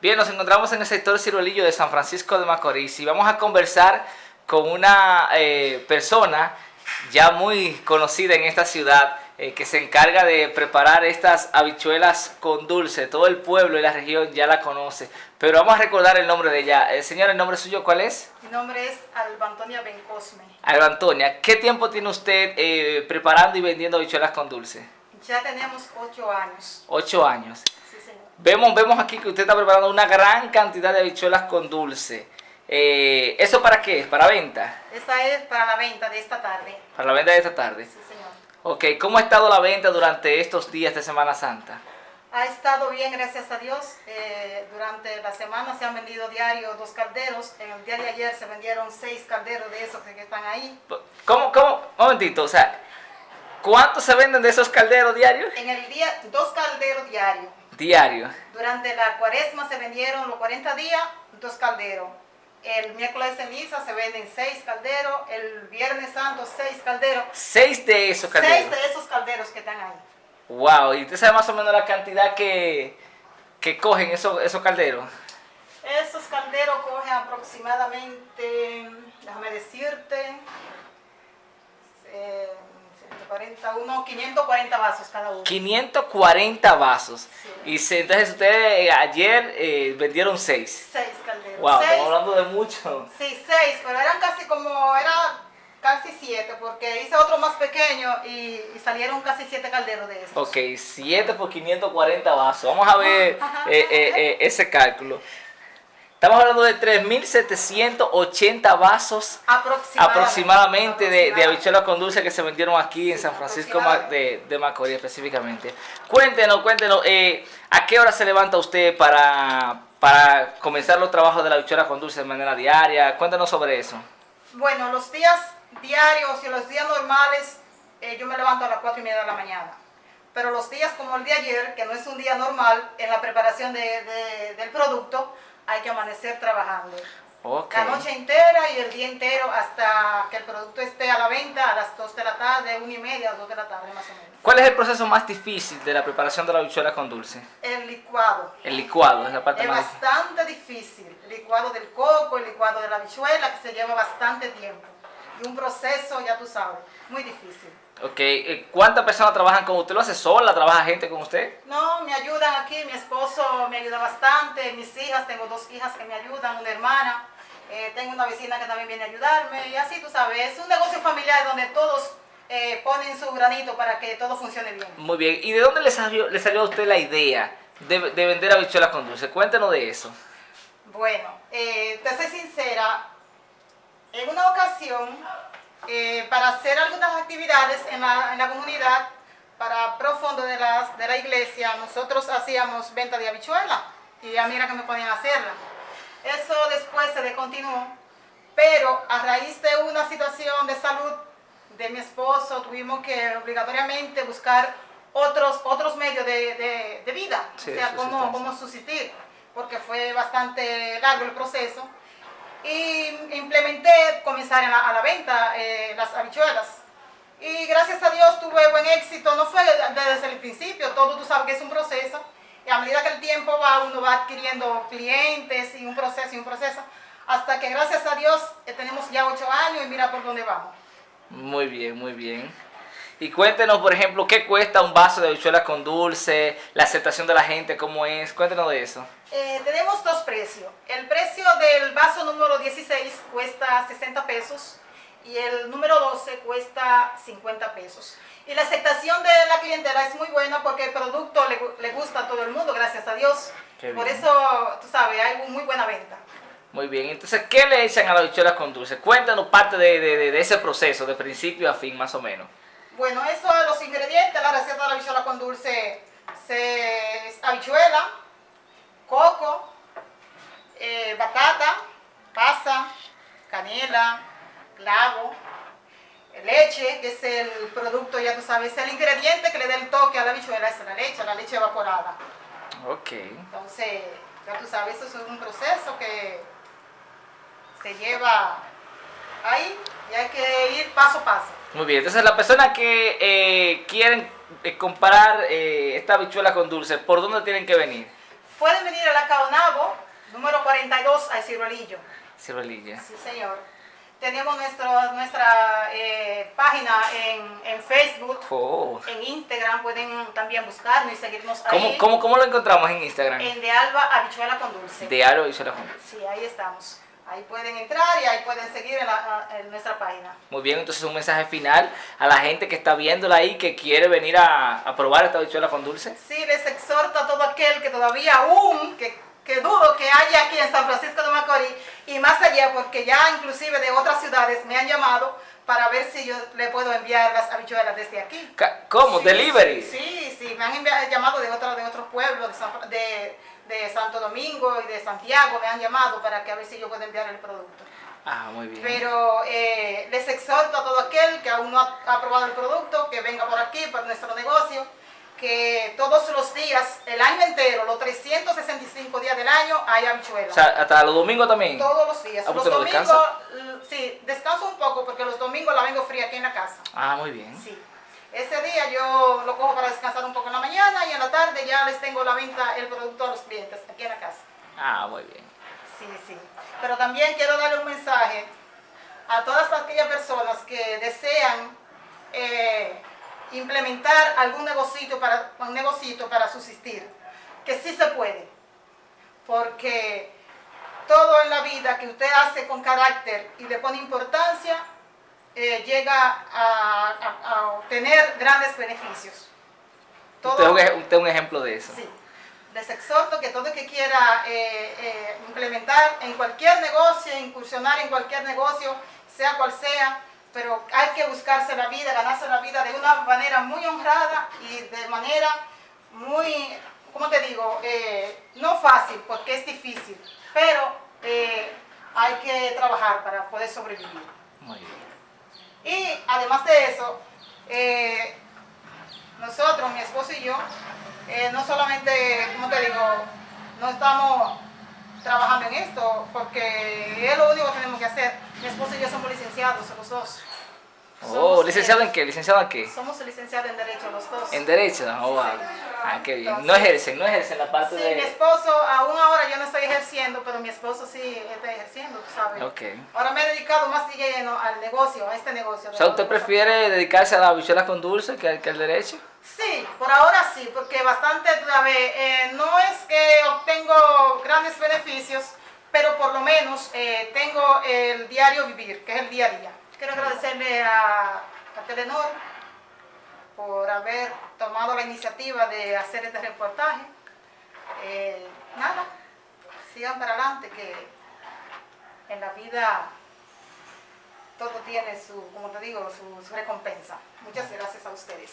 Bien, nos encontramos en el sector Ciruelillo de San Francisco de Macorís y vamos a conversar con una eh, persona ya muy conocida en esta ciudad eh, que se encarga de preparar estas habichuelas con dulce. Todo el pueblo y la región ya la conoce, pero vamos a recordar el nombre de ella. Eh, señor, ¿el nombre suyo cuál es? Mi nombre es Alba Antonia Bencosme. Alba Antonia, ¿qué tiempo tiene usted preparando y vendiendo habichuelas con dulce? Ya tenemos ocho años. Ocho años. Vemos, vemos aquí que usted está preparando una gran cantidad de habichuelas con dulce. Eh, ¿Eso para qué? ¿Para venta? Esa es para la venta de esta tarde. ¿Para la venta de esta tarde? Sí, señor. Ok, ¿cómo ha estado la venta durante estos días de Semana Santa? Ha estado bien, gracias a Dios. Eh, durante la semana se han vendido diario dos calderos. En el día de ayer se vendieron seis calderos de esos que están ahí. ¿Cómo? ¿Cómo? Un momentito, o sea, ¿cuántos se venden de esos calderos diarios? En el día, dos calderos diarios. Diario. Durante la cuaresma se vendieron los 40 días, dos calderos. El miércoles de ceniza se venden seis calderos, el viernes santo seis calderos. Seis de esos calderos. Seis de esos calderos que están ahí. Wow, ¿y usted sabe más o menos la cantidad que, que cogen esos, esos calderos? Esos calderos cogen aproximadamente, déjame decirte, eh, 41, 540 vasos cada uno. 540 vasos. Y entonces ustedes eh, ayer eh, vendieron 6. 6 calderos. Wow, seis, estamos hablando de mucho. Sí, 6, pero eran casi como, era casi 7, porque hice otro más pequeño y, y salieron casi 7 calderos de esos. Ok, 7 por 540 vasos. Vamos a ver eh, ese cálculo. Estamos hablando de 3.780 vasos aproximadamente, de, de habichuelas con dulce que se vendieron aquí en San Francisco de, de, Macorís específicamente. Cuéntenos, cuéntenos, eh, ¿a qué hora se levanta usted para, para comenzar los trabajos de la habichuela con dulce de manera diaria? Cuéntenos sobre eso. Bueno, los días diarios y los días normales eh, yo me levanto a las 4 y media de la mañana. Pero los días como el de ayer, que no es un día normal en la preparación de, del producto, hay que amanecer trabajando. La noche entera y el día entero hasta que el producto esté a la venta a las 2 de la tarde, 1 y media, 2 de la tarde más o menos. ¿Cuál es el proceso más difícil de la preparación de la habichuela con dulce? El licuado. El licuado es la parte es más bastante difícil. El licuado del coco, el licuado de la habichuela, que se lleva bastante tiempo. Y un proceso, ya tú sabes, muy difícil. Ok, eh, ¿cuántas personas trabajan con usted? ¿Lo hace sola? ¿Trabaja gente con usted? No, me ayudan aquí, mi esposo me ayuda bastante, mis hijas, tengo dos hijas que me ayudan, una hermana, eh, tengo una vecina que también viene a ayudarme, y así tú sabes, es un negocio familiar donde todos eh, ponen su granito para que todo funcione bien. Muy bien, ¿y de dónde le salió, le salió a usted la idea de, de vender habichuelas con dulce? Cuéntenos de eso. Bueno, te soy sincera, eh, para hacer algunas actividades en la, en la comunidad, para profundo de, las, de la iglesia, nosotros hacíamos venta de habichuela y ya mira que me podían hacerla. Eso después se descontinuó, pero a raíz de una situación de salud de mi esposo, tuvimos que obligatoriamente buscar otros, otros medios de, de, vida, o sea, cómo, cómo subsistir, porque fue bastante largo el proceso y implementé comenzar a la, venta eh, las habichuelas. Y gracias a Dios tuve buen éxito, no fue desde el principio, todo tú sabes que es un proceso. Y a medida que el tiempo va, uno va adquiriendo clientes y un proceso y un proceso. Hasta que gracias a Dios eh, tenemos ya ocho años y mira por dónde vamos. Muy bien, muy bien. Y cuéntenos, por ejemplo, qué cuesta un vaso de habichuelas con dulce, la aceptación de la gente, cómo es. Cuéntenos de eso. Eh, tenemos dos precios. El precio del vaso número 16 cuesta 60 pesos y el número 12 cuesta 50 pesos. Y la aceptación de la clientela es muy buena porque el producto le, gusta a todo el mundo, gracias a Dios. Por eso, tú sabes, hay muy buena venta. Muy bien, entonces, ¿qué le echan a la habichuelas con dulce? Cuéntanos parte de, de ese proceso, de principio a fin, más o menos. Bueno, eso los ingredientes, la receta de la habichuela con dulce es habichuela, coco, eh, batata, pasa, canela, clavo, leche, que es el producto, ya tú sabes, es el ingrediente que le da el toque a la habichuela, es la leche, la leche evaporada. Ok. Entonces, ya tú sabes, eso es un proceso que se lleva ahí y hay que ir paso a paso. Muy bien, entonces la persona que eh, quieren eh, comprar eh, esta habichuela con dulce, ¿por dónde tienen que venir? pueden venir a la Caonabo, número 42, a Ciruelillo. Ciruelillo. Sí, señor. Tenemos nuestro, nuestra eh, página en, en Facebook, Oh. en Instagram, pueden también buscarnos y seguirnos ¿Cómo, ahí. cómo, cómo lo encontramos en Instagram? En De Alba, habichuela con dulce. De Aro y Sola Junta. Sí, ahí estamos. Ahí pueden entrar y ahí pueden seguir en, la- en nuestra página. Muy bien, entonces un mensaje final a la gente que está viéndola ahí, que quiere venir a, a probar esta bichuela con dulce. Sí, les exhorto a todo aquel que todavía aún, que, que dudo que haya aquí en San Francisco de Macorís y más allá, porque ya inclusive de otras ciudades me han llamado para ver si yo le puedo enviar las habichuelas desde aquí. ¿Cómo? Sí, ¿Delivery? Sí, sí, me han enviado, llamado de, otros de otros pueblos, de, San- de, de Santo Domingo y de Santiago, me han llamado para que a ver si yo puedo enviar el producto. Ah, muy bien. Pero eh, les exhorto a todo aquel que aún no ha, ha probado el producto, que venga por aquí, por nuestro negocio, que todos los días, el año entero, los 365 días del año, hay habichuelas. O sea, hasta los domingos también. todos los días. Ah, los ¿usted no domingos, descansa? sí, descanso un poco porque los domingos la vengo fría aquí en la casa. Ah, muy bien. Sí. Ese día yo lo cojo para descansar un poco en la mañana y en la tarde ya les tengo la venta, el producto a los clientes aquí en la casa. Ah, muy bien. Sí, sí. Pero también quiero darle un mensaje a todas aquellas personas que desean eh, implementar algún negocito para, un negocito para subsistir, que sí se puede, porque todo en la vida que usted hace con carácter y le pone importancia, eh, llega a, a- a obtener grandes beneficios. Usted es un ej- usted es un ejemplo de eso. Sí. Les exhorto que todo el que quiera eh, eh, implementar en cualquier negocio, incursionar en cualquier negocio, sea cual sea, pero hay que buscarse la vida, ganarse la vida de una manera muy honrada y de manera muy, ¿cómo te digo? Eh, no fácil, porque es difícil, pero hay que trabajar para poder sobrevivir. Muy bien. Y además de eso, nosotros, mi esposo y yo, eh, no solamente, como te digo, no estamos trabajando en esto, porque es lo único que tenemos que hacer. Mi esposo y yo somos licenciados, los dos. Oh, Somos, ¿licenciado eh, en qué? ¿Licenciado en qué? Somos licenciados en Derecho los dos. En Derecho. Oh, wow. Ah, qué bien. No ejercen, no ejercen la parte Sí, mi de... esposo, aún ahora yo no estoy ejerciendo, pero mi esposo sí está ejerciendo, tú sabes. Ok. Ahora me he dedicado más de lleno al negocio, a este negocio. O sea, ¿usted prefiere dedicarse a la bichuela con dulce que, al- que al derecho? Sí, por ahora sí, porque bastante, a ver, eh, no es que obtengo grandes beneficios, pero por lo menos eh, tengo el diario vivir, que es el día a día. Quiero agradecerle a, a Telenor por haber tomado la iniciativa de hacer este reportaje. Eh, nada, sigan para adelante, que en la vida todo tiene su, como te digo, su, su recompensa. Muchas gracias a ustedes.